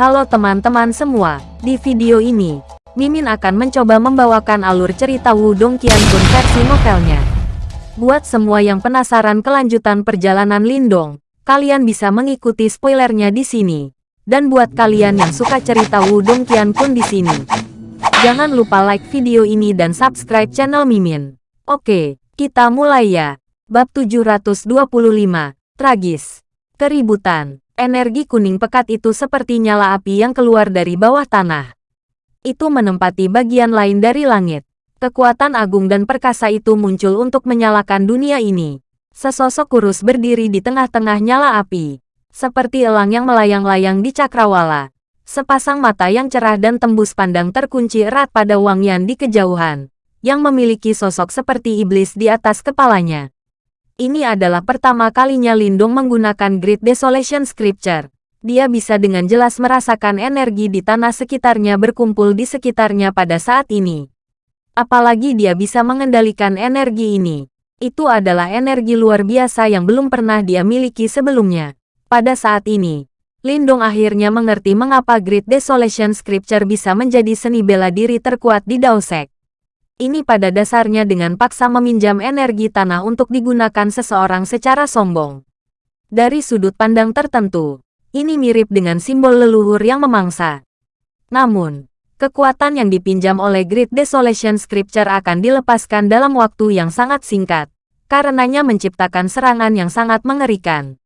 Halo teman-teman semua, di video ini, Mimin akan mencoba membawakan alur cerita Wudong Qiangun versi novelnya. Buat semua yang penasaran kelanjutan perjalanan Lindong, kalian bisa mengikuti spoilernya di sini. Dan buat kalian yang suka cerita Wudong Qiangun di sini, jangan lupa like video ini dan subscribe channel Mimin. Oke, kita mulai ya. Bab 725, Tragis. Keributan. Energi kuning pekat itu seperti nyala api yang keluar dari bawah tanah. Itu menempati bagian lain dari langit. Kekuatan agung dan perkasa itu muncul untuk menyalakan dunia ini. Sesosok kurus berdiri di tengah-tengah nyala api. Seperti elang yang melayang-layang di cakrawala. Sepasang mata yang cerah dan tembus pandang terkunci erat pada Wang Yan di kejauhan. Yang memiliki sosok seperti iblis di atas kepalanya. Ini adalah pertama kalinya Lindung menggunakan Great Desolation Scripture. Dia bisa dengan jelas merasakan energi di tanah sekitarnya berkumpul di sekitarnya pada saat ini. Apalagi dia bisa mengendalikan energi ini. Itu adalah energi luar biasa yang belum pernah dia miliki sebelumnya. Pada saat ini, Lindung akhirnya mengerti mengapa Great Desolation Scripture bisa menjadi seni bela diri terkuat di Daosek. Ini pada dasarnya dengan paksa meminjam energi tanah untuk digunakan seseorang secara sombong. Dari sudut pandang tertentu, ini mirip dengan simbol leluhur yang memangsa. Namun, kekuatan yang dipinjam oleh Great Desolation Scripture akan dilepaskan dalam waktu yang sangat singkat, karenanya menciptakan serangan yang sangat mengerikan.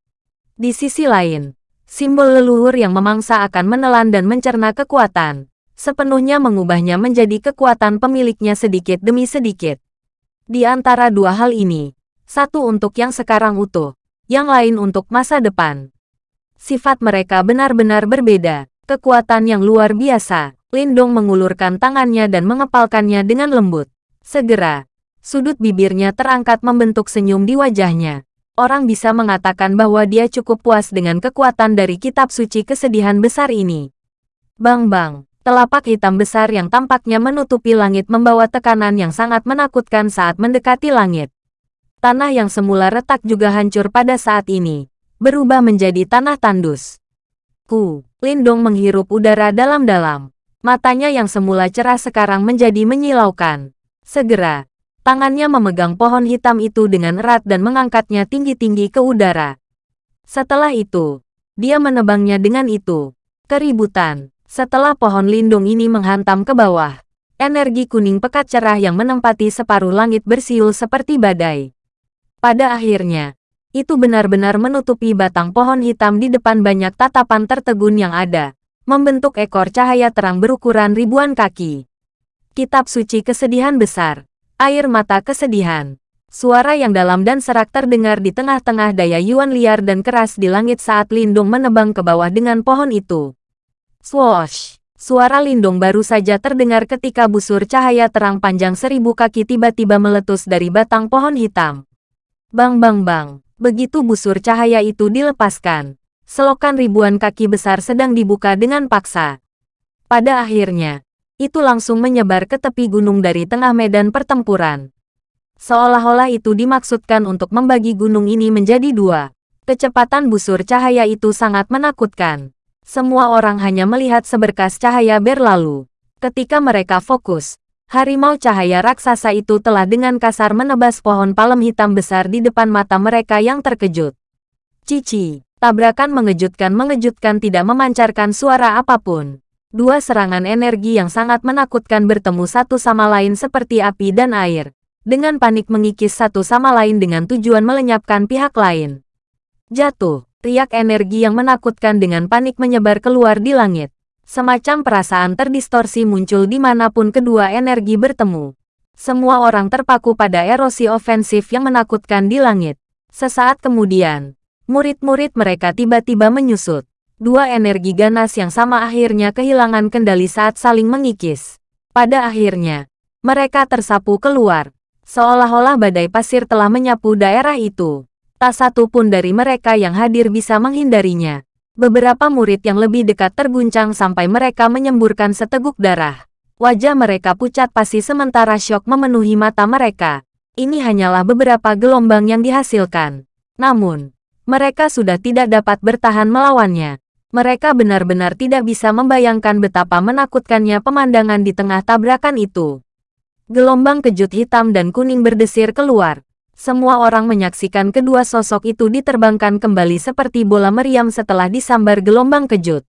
Di sisi lain, simbol leluhur yang memangsa akan menelan dan mencerna kekuatan, sepenuhnya mengubahnya menjadi kekuatan pemiliknya sedikit demi sedikit. Di antara dua hal ini, satu untuk yang sekarang utuh, yang lain untuk masa depan. Sifat mereka benar-benar berbeda, kekuatan yang luar biasa. Lindong mengulurkan tangannya dan mengepalkannya dengan lembut. Segera, sudut bibirnya terangkat membentuk senyum di wajahnya. Orang bisa mengatakan bahwa dia cukup puas dengan kekuatan dari kitab suci kesedihan besar ini. Bang-bang, Telapak hitam besar yang tampaknya menutupi langit membawa tekanan yang sangat menakutkan saat mendekati langit. Tanah yang semula retak juga hancur pada saat ini, berubah menjadi tanah tandus. Ku, Lindong menghirup udara dalam-dalam. Matanya yang semula cerah sekarang menjadi menyilaukan. Segera, tangannya memegang pohon hitam itu dengan erat dan mengangkatnya tinggi-tinggi ke udara. Setelah itu, dia menebangnya dengan itu. Keributan. Setelah pohon lindung ini menghantam ke bawah, energi kuning pekat cerah yang menempati separuh langit bersiul seperti badai. Pada akhirnya, itu benar-benar menutupi batang pohon hitam di depan banyak tatapan tertegun yang ada, membentuk ekor cahaya terang berukuran ribuan kaki. Kitab suci kesedihan besar, air mata kesedihan. Suara yang dalam dan serak terdengar di tengah-tengah daya yuan liar dan keras di langit saat Lindung menebang ke bawah dengan pohon itu. Swoosh! Suara lindung baru saja terdengar ketika busur cahaya terang panjang seribu kaki tiba-tiba meletus dari batang pohon hitam. Bang bang bang, begitu busur cahaya itu dilepaskan, selokan ribuan kaki besar sedang dibuka dengan paksa. Pada akhirnya, itu langsung menyebar ke tepi gunung dari tengah medan pertempuran. Seolah-olah itu dimaksudkan untuk membagi gunung ini menjadi dua. Kecepatan busur cahaya itu sangat menakutkan. Semua orang hanya melihat seberkas cahaya berlalu. Ketika mereka fokus, harimau cahaya raksasa itu telah dengan kasar menebas pohon palem hitam besar di depan mata mereka yang terkejut. Cici, tabrakan mengejutkan-mengejutkan tidak memancarkan suara apa pun. Dua serangan energi yang sangat menakutkan bertemu satu sama lain seperti api dan air. Dengan panik mengikis satu sama lain dengan tujuan melenyapkan pihak lain. Jatuh. Riak energi yang menakutkan dengan panik menyebar keluar di langit. Semacam perasaan terdistorsi muncul di mana pun kedua energi bertemu. Semua orang terpaku pada erosi ofensif yang menakutkan di langit. Sesaat kemudian, murid-murid mereka tiba-tiba menyusut. Dua energi ganas yang sama akhirnya kehilangan kendali saat saling mengikis. Pada akhirnya, mereka tersapu keluar. Seolah-olah badai pasir telah menyapu daerah itu. Tak satu pun dari mereka yang hadir bisa menghindarinya. Beberapa murid yang lebih dekat terguncang sampai mereka menyemburkan seteguk darah. Wajah mereka pucat pasti sementara syok memenuhi mata mereka. Ini hanyalah beberapa gelombang yang dihasilkan. Namun, mereka sudah tidak dapat bertahan melawannya. Mereka benar-benar tidak bisa membayangkan betapa menakutkannya pemandangan di tengah tabrakan itu. Gelombang kejut hitam dan kuning berdesir keluar. Semua orang menyaksikan kedua sosok itu diterbangkan kembali seperti bola meriam setelah disambar gelombang kejut.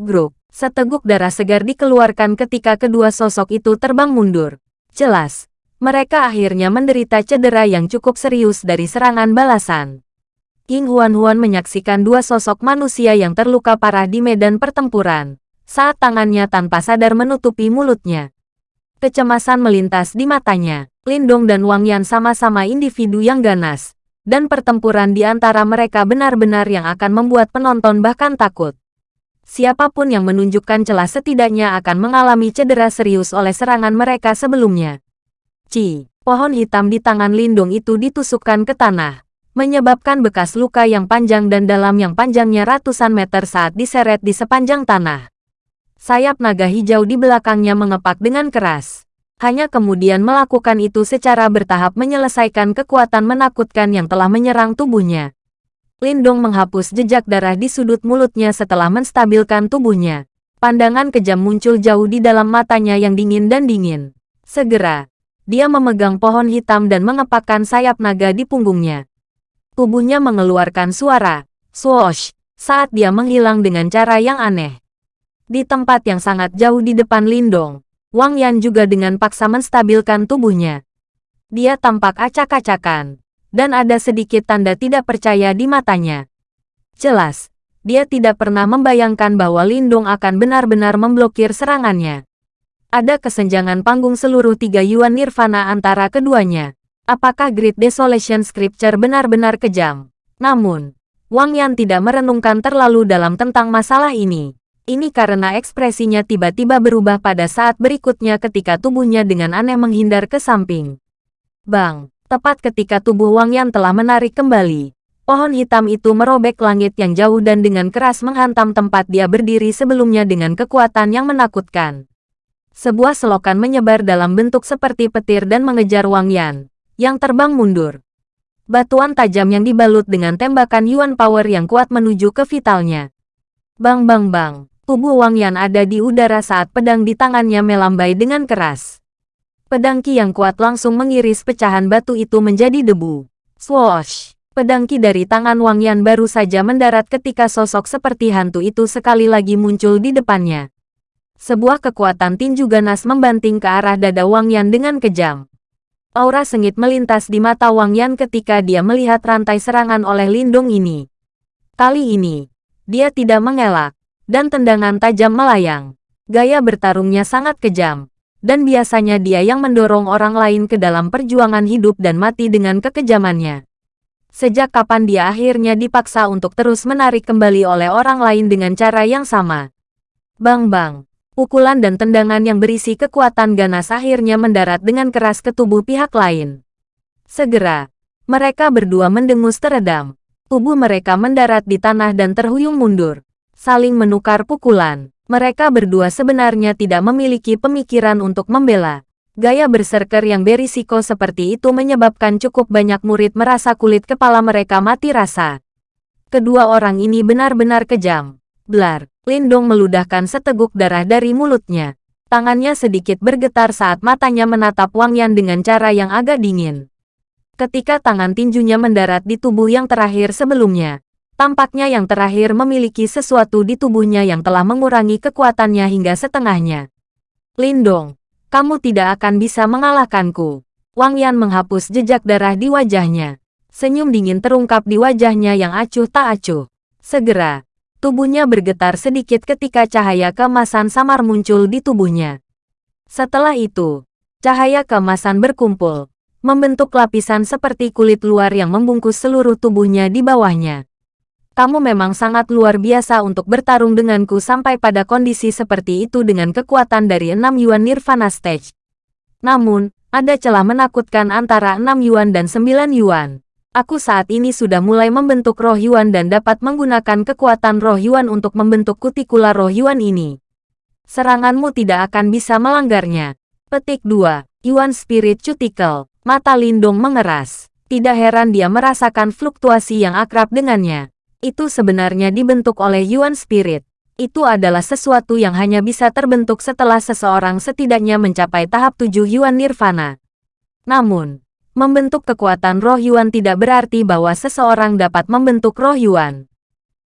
Grup, seteguk darah segar dikeluarkan ketika kedua sosok itu terbang mundur. Jelas, mereka akhirnya menderita cedera yang cukup serius dari serangan balasan. King Huan-Huan menyaksikan dua sosok manusia yang terluka parah di medan pertempuran, saat tangannya tanpa sadar menutupi mulutnya. Kecemasan melintas di matanya. Lindong dan Wang Yan sama-sama individu yang ganas, dan pertempuran di antara mereka benar-benar yang akan membuat penonton bahkan takut. Siapa pun yang menunjukkan celah setidaknya akan mengalami cedera serius oleh serangan mereka sebelumnya. Ci, pohon hitam di tangan Lindong itu ditusukkan ke tanah menyebabkan bekas luka yang panjang dan dalam yang panjangnya ratusan meter saat diseret di sepanjang tanah. Sayap naga hijau di belakangnya mengepak dengan keras. Hanya kemudian melakukan itu secara bertahap menyelesaikan kekuatan menakutkan yang telah menyerang tubuhnya. Lindong menghapus jejak darah di sudut mulutnya setelah menstabilkan tubuhnya. Pandangan kejam muncul jauh di dalam matanya yang dingin dan dingin. Segera, dia memegang pohon hitam dan mengepakkan sayap naga di punggungnya. Tubuhnya mengeluarkan suara, swoosh, saat dia menghilang dengan cara yang aneh. Di tempat yang sangat jauh di depan Lindong, Wang Yan juga dengan paksa menstabilkan tubuhnya. Dia tampak acak-acakan, dan ada sedikit tanda tidak percaya di matanya. Jelas, dia tidak pernah membayangkan bahwa Lindong akan benar-benar memblokir serangannya. Ada kesenjangan panggung seluruh tiga Yuan Nirvana antara keduanya. Apakah Great Desolation Scripture benar-benar kejam? Namun, Wang Yan tidak merenungkan terlalu dalam tentang masalah ini. Ini karena ekspresinya tiba-tiba berubah pada saat berikutnya ketika tubuhnya dengan aneh menghindar ke samping. Bang, tepat ketika tubuh Wang Yan telah menarik kembali, pohon hitam itu merobek langit yang jauh dan dengan keras menghantam tempat dia berdiri sebelumnya dengan kekuatan yang menakutkan. Sebuah selokan menyebar dalam bentuk seperti petir dan mengejar Wang Yan yang terbang mundur. Batuan tajam yang dibalut dengan tembakan Yuan Power yang kuat menuju ke vitalnya. Bang bang bang, tubuh Wang Yan ada di udara saat pedang di tangannya melambai dengan keras. Pedang Ki yang kuat langsung mengiris pecahan batu itu menjadi debu. Swoosh! Pedang Ki dari tangan Wang Yan baru saja mendarat ketika sosok seperti hantu itu sekali lagi muncul di depannya. Sebuah kekuatan tinju ganas membanting ke arah dada Wang Yan dengan kejam. Aura sengit melintas di mata Wang Yan ketika dia melihat rantai serangan oleh Lindung ini. Kali ini, dia tidak mengelak, dan tendangan tajam melayang. Gaya bertarungnya sangat kejam, dan biasanya dia yang mendorong orang lain ke dalam perjuangan hidup dan mati dengan kekejamannya. Sejak kapan dia akhirnya dipaksa untuk terus menarik kembali oleh orang lain dengan cara yang sama. Bang-bang, Pukulan dan tendangan yang berisi kekuatan ganas akhirnya mendarat dengan keras ke tubuh pihak lain. Segera, mereka berdua mendengus teredam. Tubuh mereka mendarat di tanah dan terhuyung mundur. Saling menukar pukulan. Mereka berdua sebenarnya tidak memiliki pemikiran untuk membela. Gaya berserker yang berisiko seperti itu menyebabkan cukup banyak murid merasa kulit kepala mereka mati rasa. Kedua orang ini benar-benar kejam. Blar, Lindong meludahkan seteguk darah dari mulutnya. Tangannya sedikit bergetar saat matanya menatap Wang Yan dengan cara yang agak dingin. Ketika tangan tinjunya mendarat di tubuh yang terakhir sebelumnya, tampaknya yang terakhir memiliki sesuatu di tubuhnya yang telah mengurangi kekuatannya hingga setengahnya. Lindong, kamu tidak akan bisa mengalahkanku. Wang Yan menghapus jejak darah di wajahnya. Senyum dingin terungkap di wajahnya yang acuh tak acuh. Segera, Tubuhnya bergetar sedikit ketika cahaya kemasan samar muncul di tubuhnya. Setelah itu, cahaya kemasan berkumpul, membentuk lapisan seperti kulit luar yang membungkus seluruh tubuhnya di bawahnya. Kamu memang sangat luar biasa untuk bertarung denganku sampai pada kondisi seperti itu dengan kekuatan dari 6 Yuan Nirvana Stage. Namun, ada celah menakutkan antara 6 Yuan dan 9 Yuan. Aku saat ini sudah mulai membentuk roh Yuan dan dapat menggunakan kekuatan roh Yuan untuk membentuk kutikula roh Yuan ini. Seranganmu tidak akan bisa melanggarnya. Petik 2. Yuan Spirit Cuticle. Mata Lindung mengeras. Tidak heran dia merasakan fluktuasi yang akrab dengannya. Itu sebenarnya dibentuk oleh Yuan Spirit. Itu adalah sesuatu yang hanya bisa terbentuk setelah seseorang setidaknya mencapai tahap tujuh Yuan Nirvana. Namun, membentuk kekuatan roh Yuan tidak berarti bahwa seseorang dapat membentuk roh Yuan.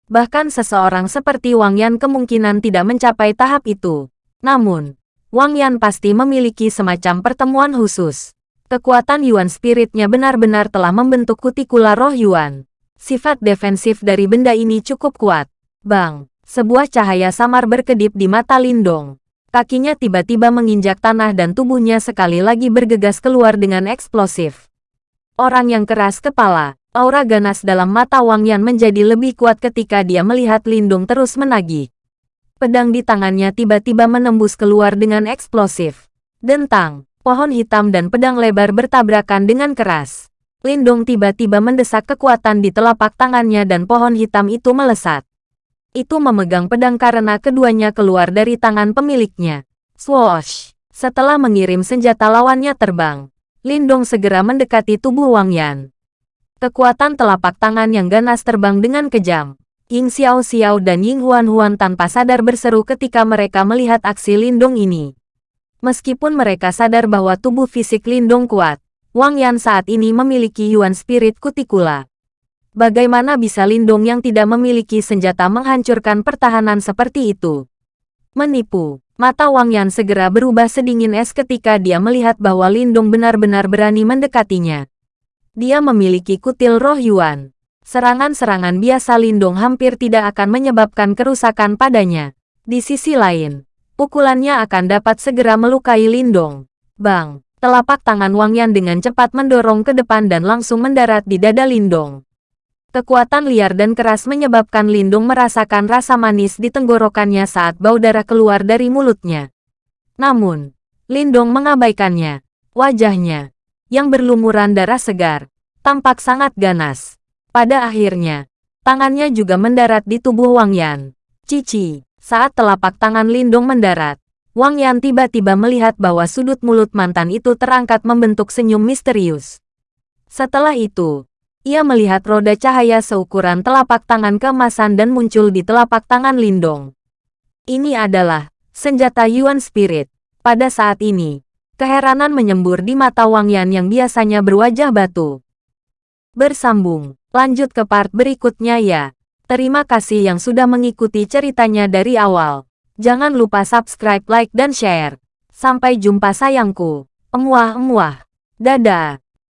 Bahkan seseorang seperti Wang Yan kemungkinan tidak mencapai tahap itu. Namun, Wang Yan pasti memiliki semacam pertemuan khusus. Kekuatan Yuan spiritnya benar-benar telah membentuk kutikula roh Yuan. Sifat defensif dari benda ini cukup kuat. Bang! Sebuah cahaya samar berkedip di mata Lindong. Kakinya tiba-tiba menginjak tanah dan tubuhnya sekali lagi bergegas keluar dengan eksplosif. Orang yang keras kepala, aura ganas dalam mata Wang Yan menjadi lebih kuat ketika dia melihat Lindong terus menagih. Pedang di tangannya tiba-tiba menembus keluar dengan eksplosif. Dentang, pohon hitam dan pedang lebar bertabrakan dengan keras. Lindong tiba-tiba mendesak kekuatan di telapak tangannya dan pohon hitam itu melesat itu memegang pedang karena keduanya keluar dari tangan pemiliknya. Swoosh! Setelah mengirim senjata lawannya terbang, Lindong segera mendekati tubuh Wang Yan. Kekuatan telapak tangan yang ganas terbang dengan kejam. Ying Xiao Xiao dan Ying Huan Huan tanpa sadar berseru ketika mereka melihat aksi Lindong ini. Meskipun mereka sadar bahwa tubuh fisik Lindong kuat, Wang Yan saat ini memiliki Yuan Spirit Kutikula. Bagaimana bisa Lindung yang tidak memiliki senjata menghancurkan pertahanan seperti itu? Menipu. Mata Wang Yan segera berubah sedingin es ketika dia melihat bahwa Lindung benar-benar berani mendekatinya. Dia memiliki kutil roh Yuan. Serangan-serangan biasa Lindung hampir tidak akan menyebabkan kerusakan padanya. Di sisi lain, pukulannya akan dapat segera melukai Lindong. Bang! Telapak tangan Wang Yan dengan cepat mendorong ke depan dan langsung mendarat di dada Lindong. Kekuatan liar dan keras menyebabkan Lindung merasakan rasa manis di tenggorokannya saat bau darah keluar dari mulutnya. Namun, Lindung mengabaikannya. Wajahnya, yang berlumuran darah segar, tampak sangat ganas. Pada akhirnya, tangannya juga mendarat di tubuh Wang Yan. Cici, saat telapak tangan Lindung mendarat, Wang Yan tiba-tiba melihat bahwa sudut mulut mantan itu terangkat membentuk senyum misterius. Setelah itu, ia melihat roda cahaya seukuran telapak tangan keemasan dan muncul di telapak tangan Lindong. Ini adalah senjata Yuan Spirit. Pada saat ini, keheranan menyembur di mata Wang Yan yang biasanya berwajah batu. Bersambung, lanjut ke part berikutnya ya. Terima kasih yang sudah mengikuti ceritanya dari awal. Jangan lupa subscribe, like, dan share. Sampai jumpa sayangku. Emuah-emuah. Dadah.